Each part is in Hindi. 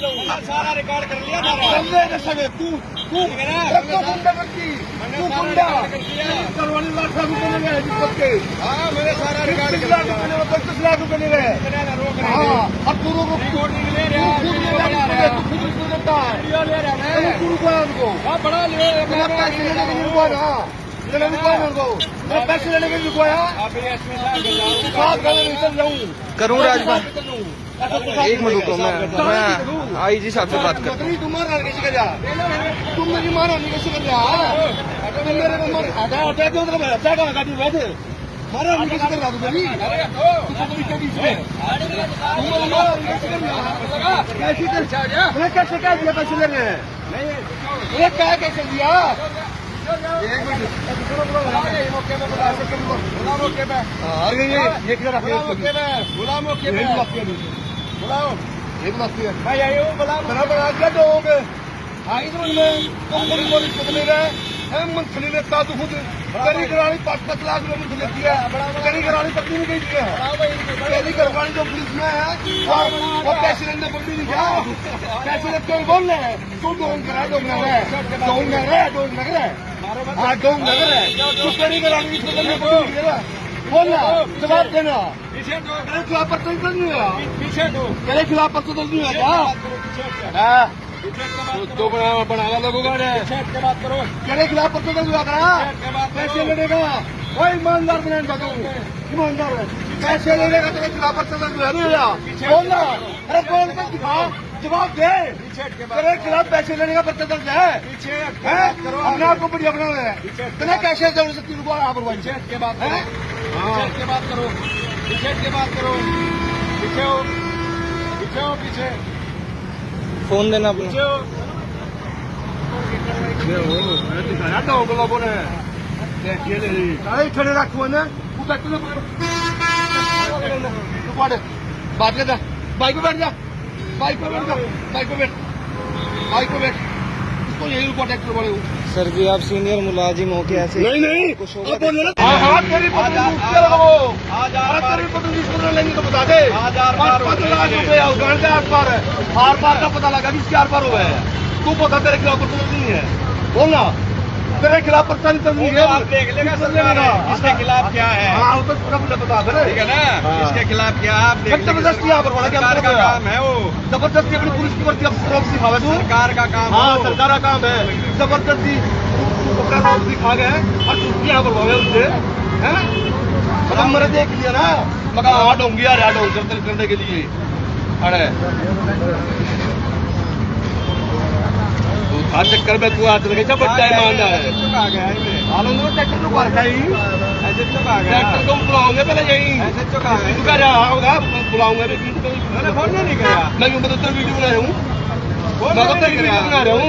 सारा रिकॉर्ड कर लिया बंदे ने सगे तू तू तू ले के हाँ मैंने सारा रिकॉर्ड कर लिया। पच्चीस लाख रुपए ले गए हाँ अब तू रोको रिकॉर्ड नहीं ले रहा तू खुद ले रहा है तू खुद उसको देता है। ले रहा है। तू रुको उनको हाँ बड़ा ले मेरा पैसे लेने के लिए रुको ना। लेने भी उनको मेरे पैसे लेने के लिए रुको जाऊँ। करूँ राजभवन। एक मिनट रुको मैं मैं आई जी साहब से बात तुम कैसे कर जा। तुम मेरी कैसे मेरे आधा आधा तो मैं अच्छा कहाँ गाड़ी बैठे। मारा नहीं कैसे तू तू बीच में तुम मेरी कर मैं कह दिया ये क्या कैसे दिया? एक मिनट। बुला अरे ये ये किधर रखे मौके पे। बुला मौके पे। है। लोग मंथली ने ता तो करी करानी पाँच पाँच लाख रुपए मुझे लेती है। करी करानी पत्नी ने गई है। करी करवानी जो पुलिस में है और वो पैसे लेने पकड़ी नहीं क्या पैसे लेते हुए बोल रहे हैं? तू डोन करा डोन नगर है डोन नगर है डोन नगर है हाँ डोन नगर है तू करी करानी। बोलना जवाब देना। तेरे खिलाफ पर्चा दर्ज नहीं हुआ पीछे दो तेरे खिलाफ पर्चा दर्ज नहीं हुआ क्या हाँ। तो बना लोगों का तेरे खिलाफ पर्चा दर्ज हुआ करा पैसे का कोई ईमानदार का तू ईमानदार पैसे लेने का तेरे खिलाफ पर्चा दर्ज हुआ नहीं हुआ बोलना अरे बोल कर दिखा जवाब दे तेरे खिलाफ पैसे लेने का पर्चा दर्ज है हैं? अपने आप को बढ़िया बना रहे हैं तेरे कैसे ज़रूर से तीन आप है के बात करो पीछे के बात करो। पीछे हो पीछे हो पीछे फ़ोन देना अपना। पीछे हो। तो अरे खड़े रखो ना। बात कर बाइक पे बैठ जा। बाइक पे बैठ जा। बाइक पे बैठ। बाइक पे बैठ। इसको यही बोले सर जी आप सीनियर मुलाजिम हो के ऐसे नहीं नहीं। कुछ होगा हाँ लेंगे तो बता दे। पाँच लाख रुपए उगाड़ दे आर पार है आर पार का पता लगा कि इसके आर पार हुआ है। तू पता तेरे खिलाफ पर्चा नहीं है। बोलना तेरे खिलाफ पर्चा नहीं नहीं है आप देख लेगा सरकार इसके खिलाफ क्या है? हाँ वो तो पूरा पूरा बता दे। ठीक है ना? हाँ। इसके खिलाफ क्या आप ज़बरदस्ती यहाँ पर बड़ा क्या सरकार का काम है वो। ज़बरदस्ती अपनी पुलिस की भर्ती अब सिखावे तू। सरकार का काम हाँ सरकार का काम है। ज़बरदस्ती। अपना रोक दिखा गए और तू यहाँ पर उससे हैं? मतलब मैंने देख लिया ना। मैं कहा हाँ डोंगी यार यार डोंग करते करने के लिए। अरे। तू चक्कर में तू हाथ लगे सब बच्चा ईमानदार है है ट्रैक्टर ही ऐसे चुका गया। ट्रैक्टर को बुलाऊँगे पहले यही। ऐसे चुका तू कह रहा होगा बुलाऊँगा मैंने फ़ोन नहीं किया मैं यूँ तो वीडियो बना रहा हूँ मैं वीडियो बना रहा हूँ।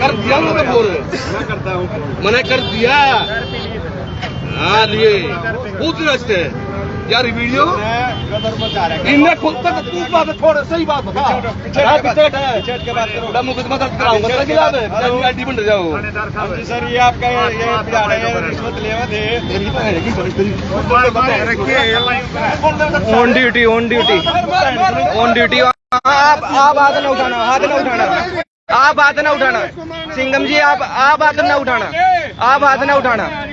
कर दिया ना मैं बोल। मैं करता हूँ। मैंने कर दिया। हाँ लिए। पूछ रहे यार वीडियो? गदर मचा रहा है इनने खुद तक तू बात थोड़ा सही बात बता। हाँ, है। मैं मुकदमा दर्ज कराऊँगा तेरा खिलाफ है? जाओ हाँ सर ये आपका ये ये बिगाड़ रहे हैं रिश्वत लेवा थे तेरी भैन है की बड़ी तेरी on duty on duty on duty आप आप हाथ ना उठाना हाथ ना उठाना। आप हाथ ना उठाना। सिंगम जी आप आप हाथ ना उठाना। आप हाथ ना उठाना। हाँ।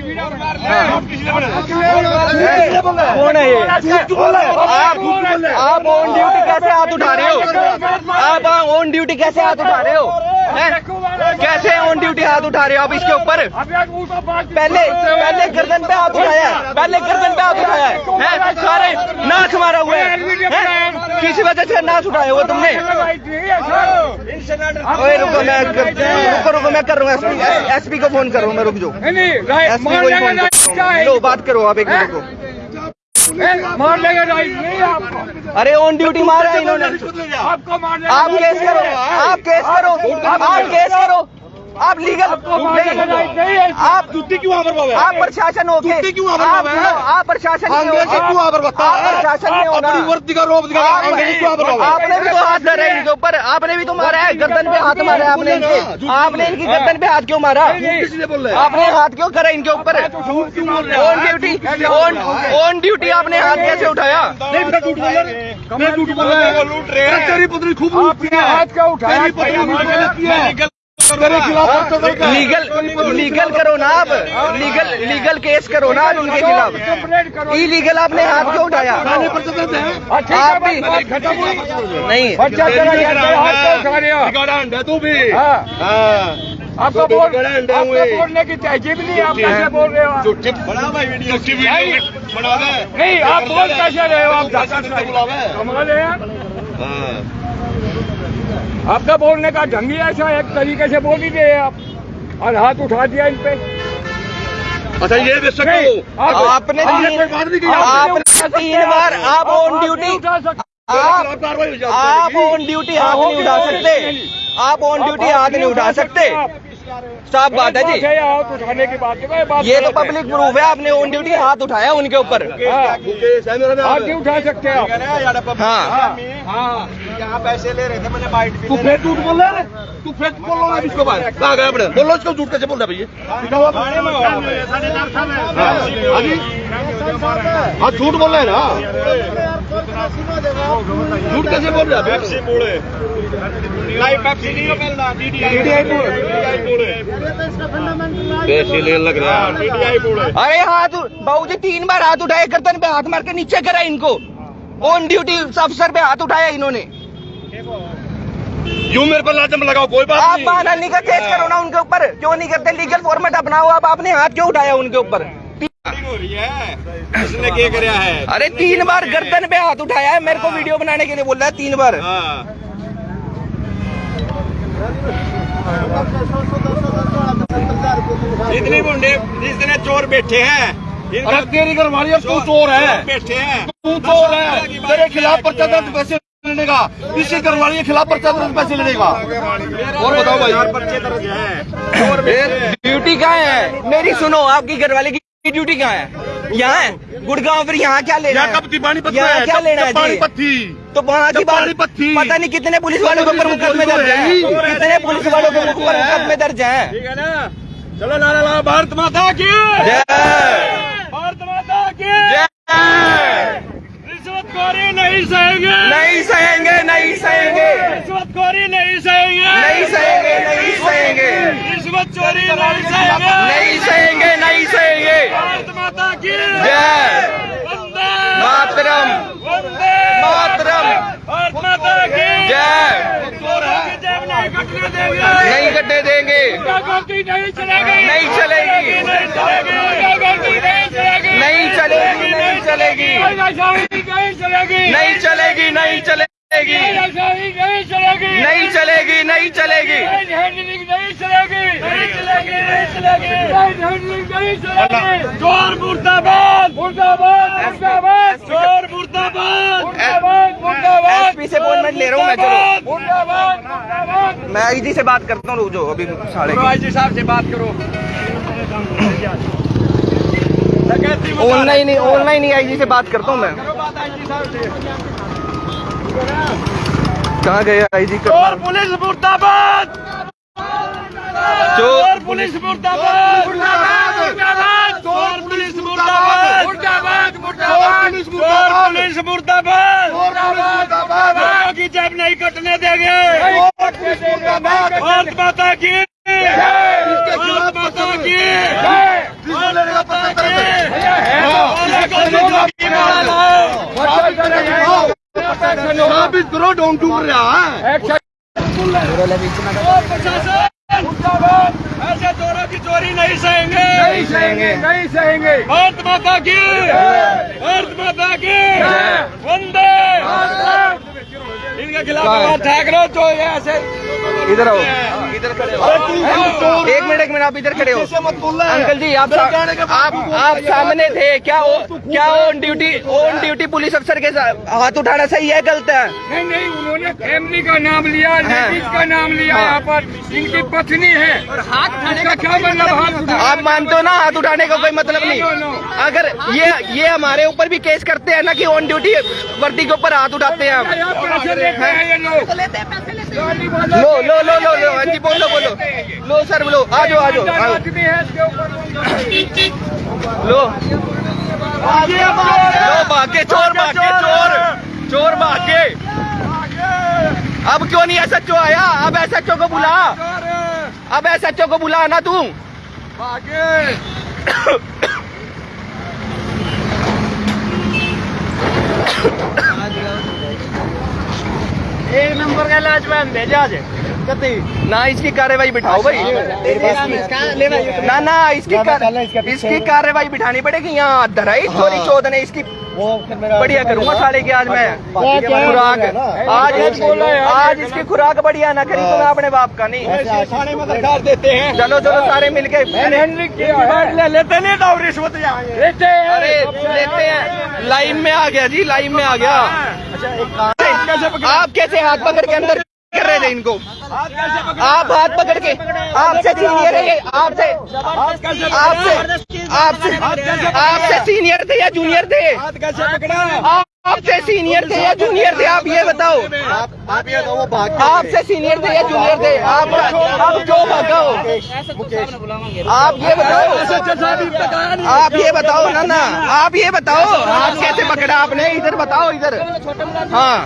कौन है ये आप ऑन ड्यूटी कैसे हाथ उठा रहे हो आप ऑन ड्यूटी कैसे हाथ उठा रहे हो कैसे ऑन ड्यूटी हाथ उठा रहे हो आप इसके ऊपर पहले पहले गर्दन पे हाथ उठाया है पहले गर्दन पे हाथ उठाया है सारे नाक मारा हुआ है हैं? किस वजह से नाक उठाया हुआ तुमने? ओए रुको मैं कर, रुको रुको मैं कर रहा हूँ। एसपी को फ़ोन कर रहा हूँ मैं रुक जाओ एसपी को फ़ोन कर। लो बात करो आप एक मिनट को। मार लेगा राइट नहीं आपको। अरे ऑन ड्यूटी मारा है इन्होंने। आपको मारने आप केस करो आप केस करो। आप केस करो। आप लीगल नहीं। आप छुट्टी क्यों आवर बाबा आप प्रशासन हो के क्यों आवर आप बाबा आप प्रशासन नहीं अंग्रेज़ हो क्यों आवर बता? आप प्रशासन हो ना अपनी वर्दी का रोब दिखा आप- अंग्रेज़ क्यों आवर बाबा आपने भी तो हाथ धरा है इनके ऊपर। आपने भी तो मारा है। गर्दन पे हाथ मारा है आपने इनके। आपने इनकी गर्दन पे हाथ क्यों मारा? रहे हैं। आपने हाथ क्यों करा इनके ऊपर? झूठ क्यों बोल रहे ऑन ड्यूटी ऑन ड्यूटी आपने हाथ कैसे उठाया? रहे हैं। रहा हूँ। लूट रहे हैं। तेरी पुत्री खूब लूटती है। हाथ क्या उठाया? है खिलाफ है। लीगल लीगल करो ना आप। लीगल लीगल केस करो ना आप उनके खिलाफ। इलीगल आपने हाथ क्यों उठाया? दर्ज है। आप भी- नहीं। तू भी। हाँ। हाँ। आपको तो बोल। बोलने की तहजीब नहीं आप कैसे बोल रहे हो आप? भाई वीडियो। झूठी वीडियो। बना दे। नहीं आप बोल कैसे रहे हो आप? बुलावे कमाल है यार। हाँ। आपका बोलने का ढंग ही ऐसा है, एक तरीके से बोल ही रहे हैं आप। और हाथ उठा दिया इन पे। अच्छा ये दे सकते हो। आप- आपने तीन कोई बात नहीं की आपने तीन बार आप ऑन ड्यूटी नहीं उठा सकते। आप हो जाती आप है। ऑन ड्यूटी हाथ नहीं उठा सकते? आप ऑन ड्यूटी हाथ नहीं उठा सकते। साफ़ बात है जी। हाथ उठाने की बात। है ये तो पब्लिक प्रूफ है आपने ऑन ड्यूटी हाथ उठाया उनके ऊपर। हाँ, है हाथ नहीं उठा सकते हाँ। हाँ। यहाँ पैसे ले रहे थे मैंने बाइट भी तू फेक झूठ बोल रहा है? तू फेक बोल रहा है इसको बाहर कहा गया अपने बोलो इसको झूठ कैसे बोल रहा है भैया हाँ। हाँ। हाँ झूठ बोल रहे हैं ना? झूठ कैसे बोल रहे हैं? पैसे लेने लग रहा है। अरे हाथ बाबू जी तीन बार हाथ उठाए गर्दन पे हाथ मार के नीचे करा इनको। ऑन ड्यूटी अफसर पे हाथ उठाया इन्होंने। यूँ मेरे पर लाजम लगाओ? कोई बात आप नहीं। मानहानि का केस करो ना उनके ऊपर। क्यों नहीं करते? लीगल फॉर्मेट अपनाओ आप आपने हाथ क्यों उठाया उनके ऊपर? हो रही है। इसने क्या कराया है? अरे तीन बार गर्दन पे हाथ उठाया है मेरे को वीडियो बनाने के लिए बोल रहा है तीन बार। हाँ। इतने गुंडे जितने चोर बैठे हैं तेरी घर वाली अब तू चोर है। बैठे हैं। तू चोर है। तेरे खिलाफ पर्चा दर्ज पैसे का इसी घर वाली के खिलाफ पर्चा दर्ज पैसे लेने का और बताओ भाई। ड्यूटी कहाँ है? मेरी सुनो आपकी घर घरवाले की ड्यूटी कहाँ है? यहाँ है? गुड़गांव फिर यहाँ क्या लेना है? यहाँ क्या लेना है? तो वहाँ की बात पता नहीं कितने पुलिस वालों के ऊपर मुकदमे दर्ज है कितने पुलिस वालों के ऊपर मुकदमे दर्ज है? चलो नारा ला भारत माता की जय भारत माता की जय रिश्वतखोरी नहीं सहेंगे नहीं सहेंगे नहीं सहेंगे रिश्वतखोरी नहीं सहेंगे नहीं सहेंगे नहीं सहेंगे नहीं सहेंगे नहीं सहेंगे। नहीं सहेंगे भारत माता की जय। मातरम। मातरम। भारत माता की जय। नहीं कटने देंगे। नहीं चलेगी? नहीं चलेगी। नहीं चलेगी। नहीं चलेगी? नहीं चलेगी नहीं चलेगी। नहीं चलेगी। नहीं चलेगी नहीं चलेगी। चोर मुर्दाबाद मुर्दाबाद मुर्दाबाद। चोर मुर्दाबाद मुर्दाबाद एसपी से अपॉइंटमेंट ले रहा हूँ मैं चलो। मुर्दाबाद मैं आई जी से बात करता हूँ जाओ अभी साढ़े जी साहब से बात करो। ऑनलाइन ऑनलाइन ही आई जी से बात करता हूँ मैं। कहाँ गए आई जी चोर पुलिस मुर्दाबाद! चोर पुलिस मुर्दाबाद! मुर्दाबाद चोर पुलिस मुर्दाबाद! मुर्दाबाद मुर्दाबाद चोर पुलिस मुर्दाबाद! की जब नहीं कटने देंगे। भारत माता की भारत माता की भारत माता की साबित करोड़ डोंग डूब रहा है। ऐसे चोरों की चोरी नहीं सहेंगे। नहीं सहेंगे नहीं सहेंगे। भारत माता की भारत माता की वंदे। इनके खिलाफ ठाकरे जो ये ऐसे इधर आओ। इधर खड़े हो एक मिनट एक मिनट आप इधर खड़े हो। ऐसे मत बोलना है। अंकल जी आप के आप आप सामने थे। क्या वो क्या on duty on duty police अफसर के साथ हाथ उठाना सही है गलत है? नहीं नहीं उन्होंने फैमिली का नाम लिया हाँ। लेडीज़ का नाम लिया हाँ। यहाँ पर। इनकी पत्नी है। हाथ इसका क्या मतलब? हाथ आप मानते हो ना हाथ उठाने का कोई मतलब नहीं। अगर ये ये हमारे ऊपर भी केस करते हैं ना कि ऑन ड्यूटी वर्दी के ऊपर हाथ उठाते हैं हम। लो लो लो लो लो हाँ जी बोलो बोलो। लो सर लो आ जाओ आ जाओ लो। लो भागे चोर भागे चोर। चोर भागे। अब क्यों नहीं एस एच आया? अब एस एच को बुला। अब एस एच को बुला ना तू एक नंबर का लाजवान भेजा आज। ना इसकी कार्यवाही बिठाओ भाई। ना ना इसकी इसकी कार्यवाही बिठानी पड़ेगी यहाँ धराई चोरी चौध ने इसकी बढ़िया करूँगा साले की आज मैं। खुराक। आज आज इसकी खुराक बढ़िया ना करी तो मैं अपने बाप का नहीं। थाने देते हैं। चलो चलो सारे मिलके लेते नहीं तो रिश्वत लेते हैं। हैं। लाइन में आ गया जी लाइन में आ गया। आप कैसे हाथ पकड़ के अंदर रहे थे इनको। आप हाथ पकड़ के आपसे सीनियर है ये आपसे आपसे आपसे आपसे सीनियर थे या जूनियर थे? कैसे पकड़ा? आप- आपसे सीनियर थे या जूनियर थे, आप ये बताओ। आप आपसे सीनियर थे या जूनियर थे, आप आप क्यों भागा हो। आप ये बताओ। आप ये बताओ ना ना आप ये बताओ। हाथ कैसे पकड़ा आपने, इधर बताओ, इधर। हाँ।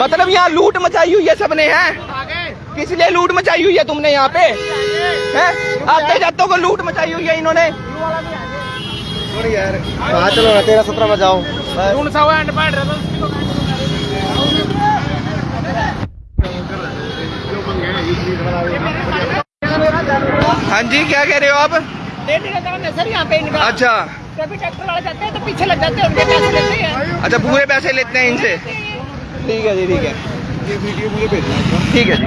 मतलब यहाँ लूट मचाई हुई है सबने, है? किस लिए लूट मचाई हुई है तुमने यहाँ पे? हैं? आते जातों को लूट मचाई हुई है इन्होंने। यार। कहाँ चलो ना तेरह सत्रह में जाओ हाँ जी क्या कह रहे हो आप? लेने का काम है सर यहाँ पे इनका। अच्छा। कभी ट्रैक्टर वाले जाते हैं तो पीछे लग जाते हैं उनके पैसे लेते हैं अच्छा पूरे पैसे लेते हैं इनसे? ठीक है जी ठीक है। ये वीडियो मुझे भेजना ठीक है जी।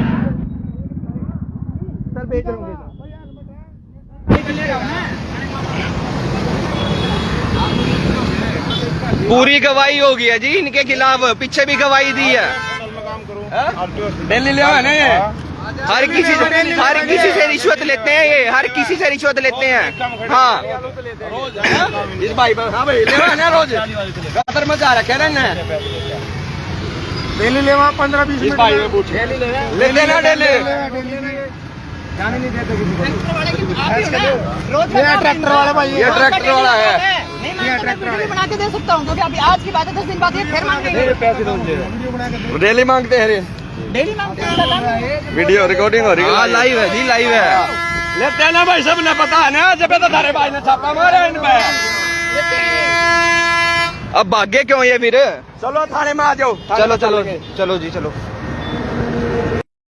पूरी गवाही हो गई है जी इनके खिलाफ पीछे भी गवाही दी है। दिल्ली ले आना हर किसी से हर किसी से रिश्वत लेते हैं ये हर किसी से रिश्वत लेते हैं। हाँ। इस भाई हाँ भाई ले रोज? मचा रखे ना डेली ले पंद्रह बीस मिनट ले लेना डेली। रोज ट्रैक्टर वाला भाई ये ट्रैक्टर वाला है ट्रैक्टर वाले बना के दे सकता हूँ क्योंकि अभी आज की बात है दस दिन बाद ये फिर मांगेंगे। डेली मांगते हैं डेली मांगते हैं वीडियो रिकॉर्डिंग हो रही हाँ। लाइव है जी लाइव है। लेते ना भाई सबने पता है ना जब तो थारे भाई ने छापा मारा इनमें अब भाग्य क्यों ये फिर? चलो थाने में आ जाओ। चलो चलो चलो जी चलो।